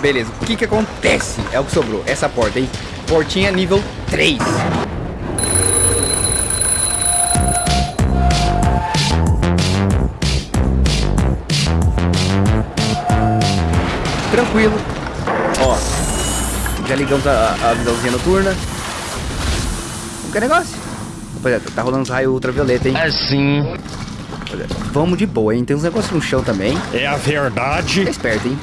Beleza, o que que acontece? É o que sobrou, essa porta, hein? Portinha nível 3. Tranquilo. Ó, já ligamos a, a visãozinha noturna. Não quer negócio? Rapaziada, tá rolando raio ultravioleta, hein? Assim. Vamos de boa, hein? Tem uns negócios no chão também. É a verdade. Fica esperto, hein?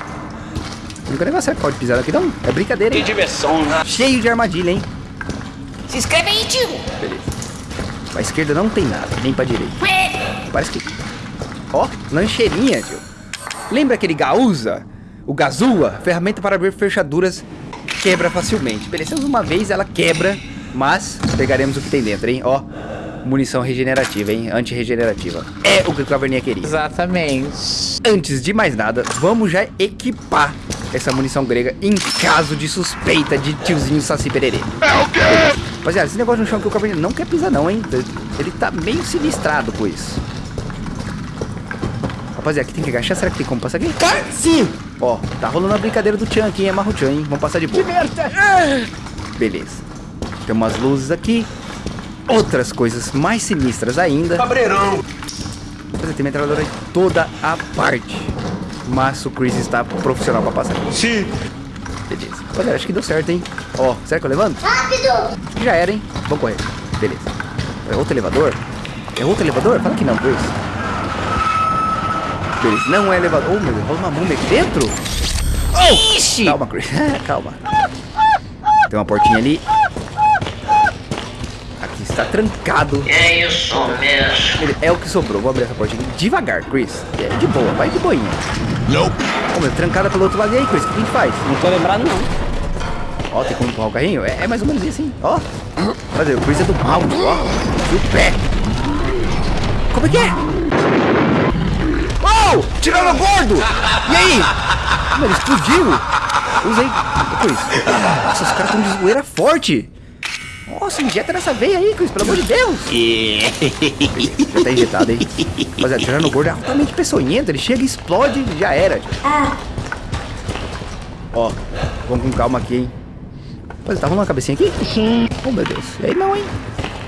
Nunca negócio é que pode pisar aqui, não. É brincadeira, Que hein? diversão, né? Cheio de armadilha, hein? Se inscreve aí, tio. Beleza. Pra esquerda não tem nada, nem pra direita. Parece que... Ó, lancheirinha, tio. Lembra aquele Gaúza? O Gazua? Ferramenta para abrir fechaduras quebra facilmente. Beleza, uma vez ela quebra, mas pegaremos o que tem dentro, hein? Ó, munição regenerativa, hein? Anti-regenerativa. É o que o Caverninha queria. Exatamente. Antes de mais nada, vamos já equipar essa munição grega em caso de suspeita de tiozinho Saci Pererê. É o quê? Rapaziada, esse negócio no chão que o Caverninha não quer pisar não, hein? Ele tá meio sinistrado com isso. Rapaziada, aqui tem que agachar. Será que tem como passar aqui? Sim. Ó, tá rolando a brincadeira do Chan aqui, hein? É Marro-chan, hein? Vamos passar de boa. Beleza. Tem umas luzes aqui. Outras coisas mais sinistras ainda. Cabreirão. Rapaziada, tem metralhadora em toda a parte. Mas o Chris está profissional pra passar aqui. Sim. Beleza. Rapaziada, acho que deu certo, hein? Ó, será que eu levanto? Rápido. Já era, hein? Vamos correr. Beleza. É outro elevador? É outro elevador? Fala que não, Chris. Beleza, não é elevador. Oh, meu Deus, rola uma múmia aqui dentro? Oh! Ixi. Calma, Chris. Calma. Tem uma portinha ali. Está trancado. É isso mesmo. Ele- É o que sobrou. Vou abrir essa portinha aqui devagar, Chris. É de boa, vai de boinha. Nope. Ô, meu, trancada pelo outro lado. E aí, Chris, o que a gente faz? Não tô lembrado, não. Ó, tem como empurrar o carrinho? É, é mais ou menos isso, hein? Ó. Fazer, o Chris é do mal, ó. O pé. Como é que é? Oh! Tirando gordo! E aí? Mano, ele explodiu. Usei. O Chris. Nossa, os caras estão de zoeira forte. Nossa, injeta nessa veia aí, Chris, pelo amor de Deus. Já tá injetado, hein? Rapaziada, tirando gordo é altamente peçonhento. Ele chega, explode e já era. Ó, vamos com calma aqui, hein? Mas tá rolando uma cabecinha aqui? Sim. Oh, meu Deus. E aí não, hein?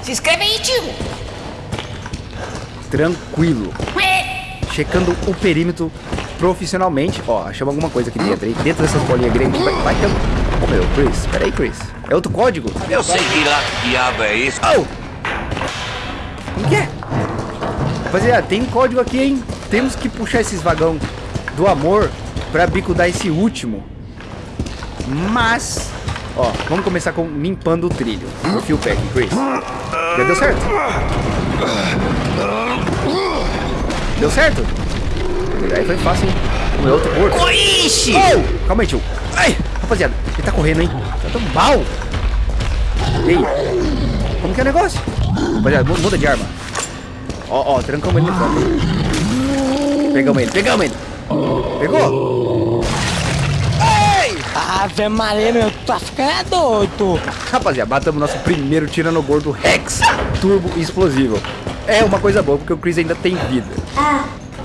Se inscreve aí, tio. Tranquilo. Checando o perímetro profissionalmente. Ó, achamos alguma coisa aqui dentro. Aí dentro dessas bolinhas gregas vai, vai ter... Oh, meu, Chris. Pera aí, Chris. É outro código? Eu sei que lá que diabo é isso. Oh! Como que é? Rapaziada, tem código aqui, hein? Temos que puxar esses vagão do amor pra bicudar esse último. Mas... Ó, vamos começar com limpando o trilho. O fio pack, Chris. Já deu certo? Deu certo? Aí foi fácil, hein? O meu outro corpo. Oh! Calma aí, tio. Ai, rapaziada, ele tá correndo, hein? Tá tão mal. E aí? Como que é o negócio? Rapaziada, mu- muda de arma. Ó, ó, trancamos ele no canto. Pegamos ele, pegamos ele. Pegou? Ei! Ave Maria, meu, tu tá ficando é doido. Rapaziada, matamos nosso primeiro Tiranogordo Rex Turbo Explosivo. É uma coisa boa, porque o Chris ainda tem vida.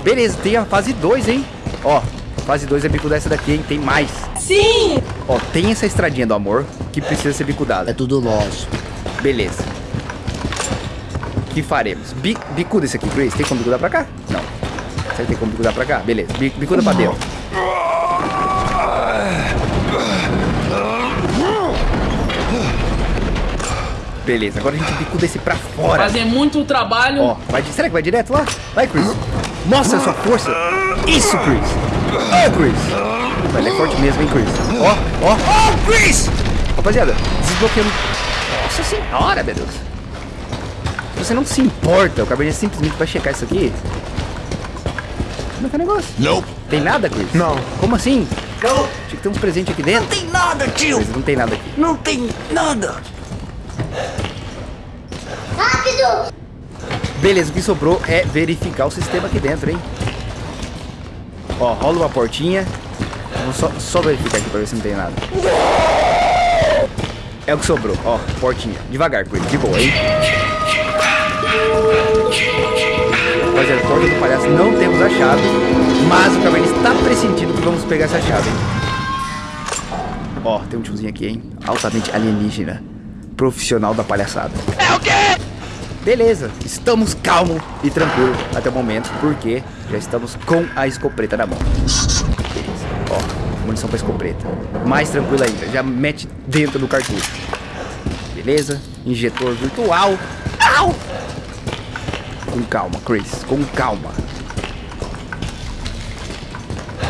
Beleza, tem a fase 2, hein? Ó, fase 2 é bicuda essa daqui, hein? Tem mais. Sim. Ó, tem essa estradinha do amor que precisa ser bicudada. É tudo nosso. Beleza. O que faremos? Bi bicuda esse aqui, Chris. Tem como bicudar pra cá? Não. Será que tem como bicudar pra cá? Beleza. Bi bicuda pra dentro. Beleza, agora a gente bicuda esse pra fora. Fazer muito trabalho. Ó, vai, será que vai direto lá? Vai, Chris. Mostra a sua força. Isso, Chris. Ó, Chris. Ele é forte mesmo, hein, Chris. Ó, ó. Ó, Chris! Rapaziada, desbloqueando. Nossa senhora, meu Deus. Você não se importa. O Cabernet simplesmente vai checar isso aqui. Como é que é o negócio? Nope. Tem nada, Chris? Não. Como assim? Não, Tinha que ter um presente aqui dentro. não tem nada, tio. Chris, não tem nada aqui. Não tem nada. Rápido. Beleza, o que sobrou é verificar o sistema aqui dentro, hein? Ó, rola uma portinha. Vamos só, só verificar aqui pra ver se não tem nada. É o que sobrou, ó, portinha. Devagar, Chris, de boa, hein? Rapaziada, porta do palhaço, não temos a chave. Mas o Caverna está pressentindo que vamos pegar essa chave, hein? Ó, tem um tiozinho aqui, hein? Altamente alienígena. Profissional da palhaçada. É o quê? Beleza, estamos calmo e tranquilo até o momento, porque já estamos com a escopeta na mão. Beleza, ó, munição pra escopeta. Mais tranquilo ainda, já mete dentro do cartucho. Beleza, injetor virtual. Au! Com calma, Chris, com calma.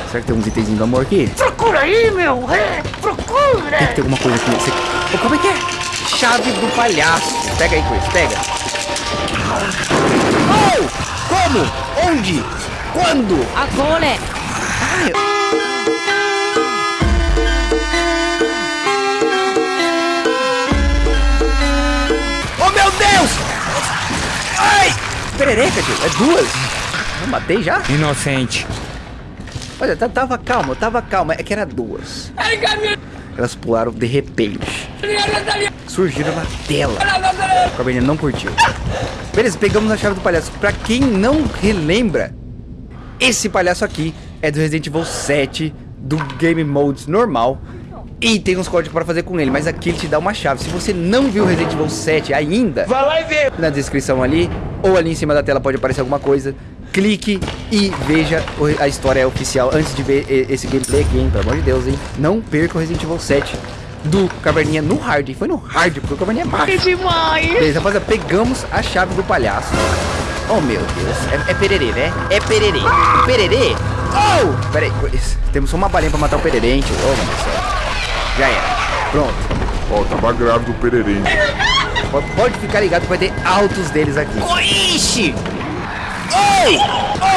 Será que tem uns itenzinhos do amor aqui? Procura aí, meu. É, procura. Tem que ter alguma coisa aqui. Você... Ô, como é que é? Chave do palhaço. Pega aí, Chris, pega. Oh! Como? Onde? Quando? Agora. Oh, meu Deus! Ai! Perereca, tio. É duas. Não matei já? Inocente. Olha, tá- tava calma, tava calma. É que era duas. Elas pularam de repente. Surgiram na tela. O Cabernet não curtiu. Beleza, pegamos a chave do palhaço. Pra quem não relembra, esse palhaço aqui é do Resident Evil 7, do Game Modes normal. E tem uns códigos para fazer com ele, mas aqui ele te dá uma chave. Se você não viu Resident Evil 7 ainda, Vai lá e vê. na descrição ali, ou ali em cima da tela pode aparecer alguma coisa. Clique e veja a história oficial antes de ver esse gameplay aqui, hein? Pelo amor de Deus, hein? Não perca o Resident Evil 7 do Caverninha no hard. Foi no hard, porque o Caverninha é macho. demais. Beleza, rapaziada, pegamos a chave do palhaço. Oh, meu Deus. É, é pererê, né? É pererê. O pererê? Oh! Pera aí. Temos só uma balinha pra matar o pererê, hein, tio? Oh, meu Deus do céu. Já era. Pronto. Ó, tava grávido o Pereirinho. Pode- Pode ficar ligado que vai ter altos deles aqui. Ixi. Oi!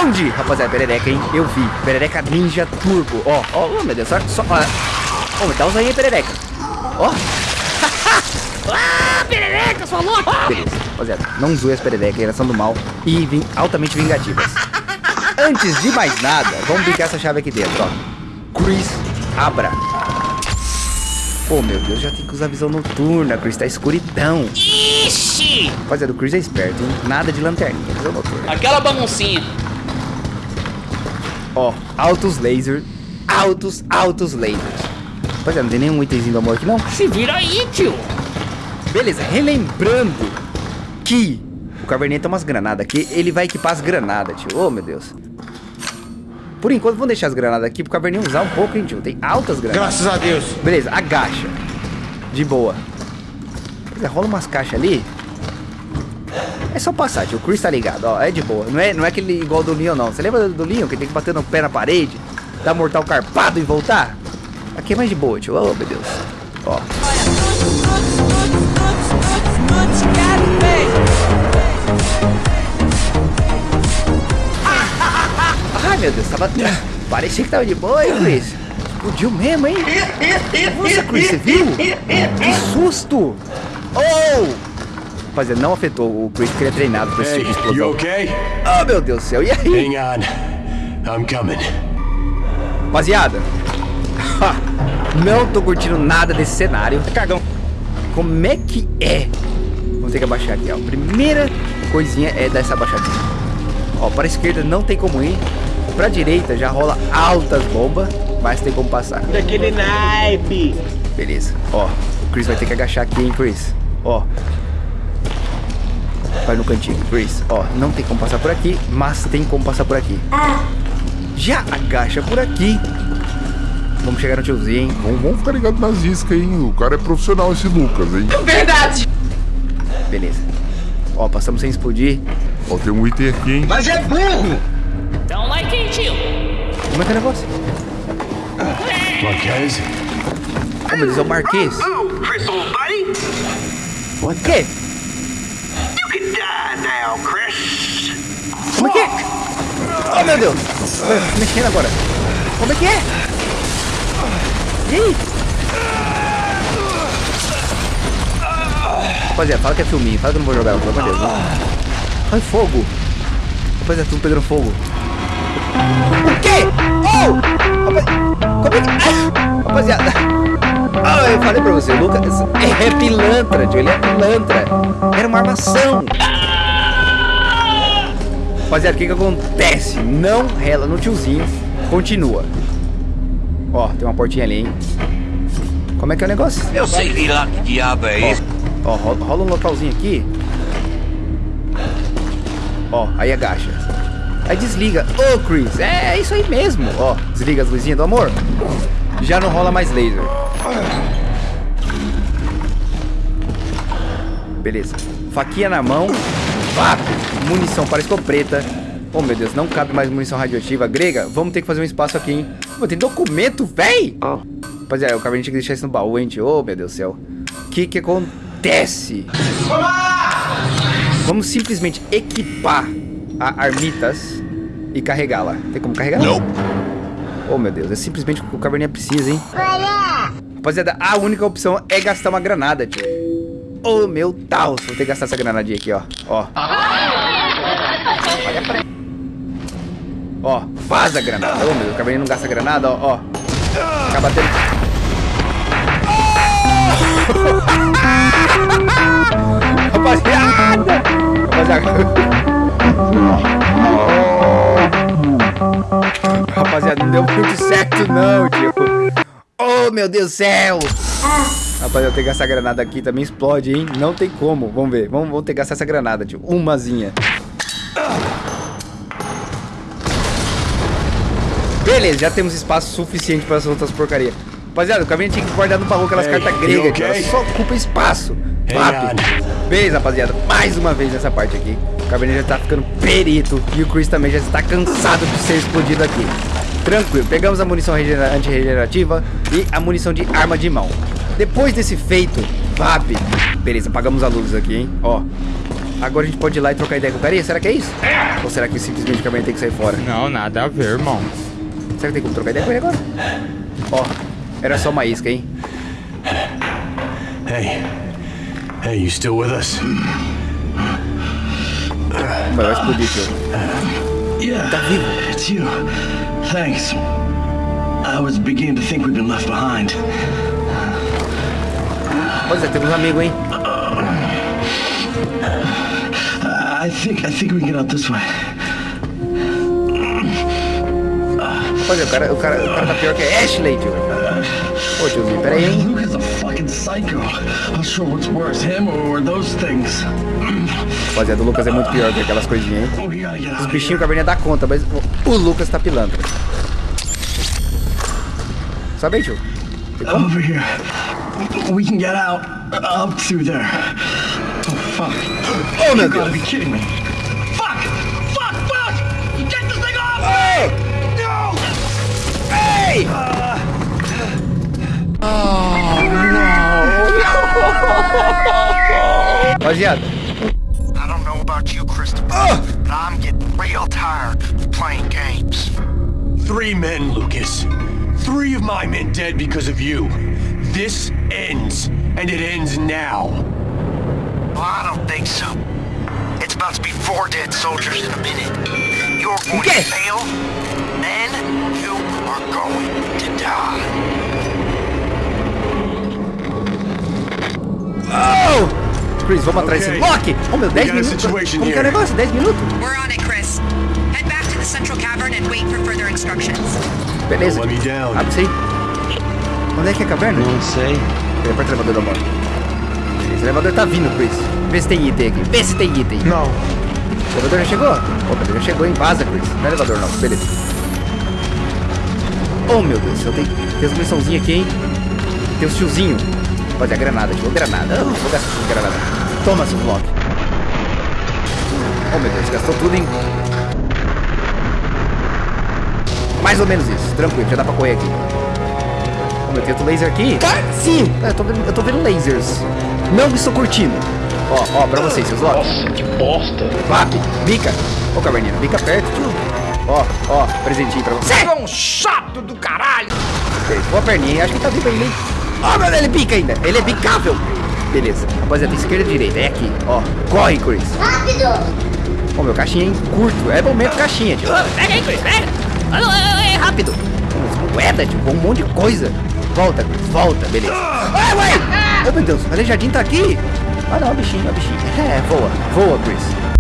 Onde? Rapaziada, perereca, hein? Eu vi. Perereca Ninja Turbo. Ó, ó, oh, meu Deus. Só, só, ó. Me dá uns aí, perereca. Ó. Ah, perereca, sua louca. Beleza. Rapaziada, não zoe as pererecas, elas são do mal e vim altamente vingativas. Antes de mais nada, vamos brincar essa chave aqui dentro, ó. Chris, abra. Pô, meu Deus, já tem que usar visão noturna, Chris, tá escuridão. Ixi. Rapaziada, o Chris é esperto, hein? Nada de lanterninha, visão noturna. Aquela baguncinha. Ó, altos laser, altos, altos lasers. Rapaziada, não tem nenhum itemzinho do amor aqui, não? Se vira aí, tio. Beleza, relembrando que o Caverninha tem umas granadas aqui, ele vai equipar as granadas, tio. Oh, meu Deus. Por enquanto, vamos deixar as granadas aqui pro Caverninha usar um pouco, hein, tio. Tem altas granadas. Graças a Deus. Beleza, agacha. De boa. Beleza, rola umas caixas ali. É só passar, tio. O Chris tá ligado, ó. É de boa. Não é, não é aquele igual do Leon, não. Você lembra do Leon que tem que bater no pé na parede, dar mortal carpado e voltar? Aqui é mais de boa, tio. Oh, meu Deus. Ó. Ai, meu Deus, tava. Parecia que tava de boa, hein, Chris? Explodiu mesmo, hein? Nossa, Chris, você viu? Que susto! Oh! Rapaziada, não afetou o Chris porque ele é treinado pra esse tipo de explosão. you okay? Oh, meu Deus do céu, e aí? Hang on. I'm coming. Rapaziada, não tô curtindo nada desse cenário. Cagão. Como é que é? Vamos ter que abaixar aqui, ó. Primeira coisinha é dar essa abaixadinha. Ó, para a esquerda não tem como ir. Pra direita já rola altas bombas, mas tem como passar. Daquele naipe. Beleza. Ó, o Chris vai ter que agachar aqui, hein, Chris. Ó. Vai no cantinho, Chris. Ó, não tem como passar por aqui, mas tem como passar por aqui. Já agacha por aqui. Vamos chegar no tiozinho, hein? Vamos, vamos ficar ligado nas iscas, hein? O cara é profissional, esse Lucas, hein? Verdade. Beleza. Ó, passamos sem explodir. Ó, tem um item aqui, hein? Mas é burro. Dá um like aí, tio. Como é que é o negócio? Marquez? Oh, meu Deus, é o Marquês. Oh, Crystal, buddy. O quê? You can die now, Chris. Como é que é? Oh, meu Deus. Mexendo agora. Como é que é? Rapaziada, fala que é filminho. Fala que eu não vou jogar, pelo amor de Deus. Ai, fogo. Rapaziada, tudo pegando fogo. O quê? Oh! Como é que... Rapaziada... Ah, eu falei pra você, o Lucas é pilantra, tio. Ele é pilantra. Era uma armação. Rapaziada, o que que acontece? Não rela no tiozinho. Continua. Ó, tem uma portinha ali, hein? Como é que é o negócio? Eu sei lá que diabo é isso. Ó, rola, rola um localzinho aqui. Ó, aí agacha. Aí desliga. Ô, Chris, é, é isso aí mesmo. Ó, desliga as luzinhas do amor. Já não rola mais laser. Beleza. Faquinha na mão. Vapo. Munição para escopeta. Oh, meu Deus, não cabe mais munição radioativa grega. Vamos ter que fazer um espaço aqui, hein? Pô, tem documento, véi! Rapaziada, o cara tinha que deixar isso no baú, hein, tio? Oh, meu Deus do céu. O que que acontece? Vamos simplesmente equipar a Armitas e carregá-la. Tem como carregar? Não. Oh, meu Deus. É simplesmente o que o Caverninha precisa, hein? Rapaziada, a única opção é gastar uma granada, tio. Oh, meu Deus. Vou ter que gastar essa granadinha aqui, ó. Ó. Ó, vaza a granada. Oh, meu. O Caverninha não gasta granada, ó. ó. Acaba tendo... Rapaziada! Rapaziada. Rapaziada, não deu muito certo não, tio. Oh, meu Deus do céu. Rapaziada, eu tenho que gastar granada aqui, também explode, hein? Não tem como. Vamos ver. Vamos, vamos ter que gastar essa granada, tio. Umazinha. Beleza, já temos espaço suficiente para as outras porcarias. Rapaziada, o caminho tinha que guardar no baú aquelas Hey, cartas gregas, okay? só ocupa espaço. Rápido. Beleza, rapaziada. Mais uma vez nessa parte aqui. O Cabernet já tá ficando perito. E o Chris também já está cansado de ser explodido aqui. Tranquilo. Pegamos a munição regenera- antirregenerativa e a munição de arma de mão. Depois desse feito, VAP. Beleza, apagamos a luz aqui, hein? Ó. Agora a gente pode ir lá e trocar ideia com o carinha? Será que é isso? Ou será que simplesmente o Cabernet tem que sair fora? Não, nada a ver, irmão. Será que tem como trocar ideia com ele? Ó. Era só uma isca, hein? Hey. Hey, you still with us? Vai, vai explodir, tio. Yeah, Tá vivo. it's you. Thanks. I was beginning to think we'd been left behind. Pois é, temos um amigo, hein? I think I think we can get out this way. É, o cara, o cara, o cara tá pior que Ashley, tio. Ô, tiozinho, pera aí, hein? Rapaziada, o Lucas é muito pior que aquelas coisinhas, hein? Oh, Os bichinhos Caverninha dá conta, mas o, Lucas tá pilantra. Sabe aí, tio? Over here. We can get out. Up through there. Oh fuck. Oh, meu Deus! Ei! Oh, Rapaziada, I don't know about you, Christopher, but I'm getting real tired of playing games. Three men, Lucas. Three of my men dead because of you. This ends, and it ends now. Well, I don't think so. It's about to be four dead soldiers in a minute. You're going to fail, then you are going to die. Oh! Chris, vamos atrás desse Loki! Oh, meu, 10 got a minutos. Como que é o negócio? 10 minutos? We're on it, Chris. Head back to the central cavern and wait for further instructions. Beleza. Abre isso aí. Onde é que é a caverna? Não sei. Ele é perto do elevador da. Beleza, o elevador tá vindo, Chris. Vê se tem item aqui. Vê se tem item. Não. O elevador já chegou? Opa, ele já chegou, hein? Vaza, Chris. Não é elevador, não. Beleza. Oh, meu Deus. Eu tenho, tem muniçãozinhas aqui, hein? Tem os tiozinho. Fazer a granada. Tirou granada. Ah, vou gastar essa granada. Toma, seu bloco. Oh, meu Deus. Gastou tudo, hein? Mais ou menos isso. Tranquilo. Já dá pra correr aqui. Oh, meu Deus. Tem laser aqui? Sim. É, Eu tô, vendo, eu tô vendo lasers. Não estou curtindo. Ó, ó, pra vocês, seus Loki. Nossa, que bosta. Vape, bica. Ô, Caverninha, bica perto. Ó, ó, presentinho pra você. É um chato do caralho! Boa perninha, acho que tá vivo ainda, hein? Ó, meu, ele bica ainda. Ele é bicável. Beleza. Rapaziada, esquerda e direita. É aqui, ó. Corre, Chris. Rápido. Ó, meu caixinha, hein? Curto. É momento caixinha, tio. Ô, pega aí, Chris, pega! É rápido! Umas moedas, tio. Um monte de coisa. Volta, Chris. Volta, beleza. Ai, ué! Oh, meu Deus. O aleijadinho tá aqui. Ah, não, bichinho, é bichinho. É, voa. Voa, Chris.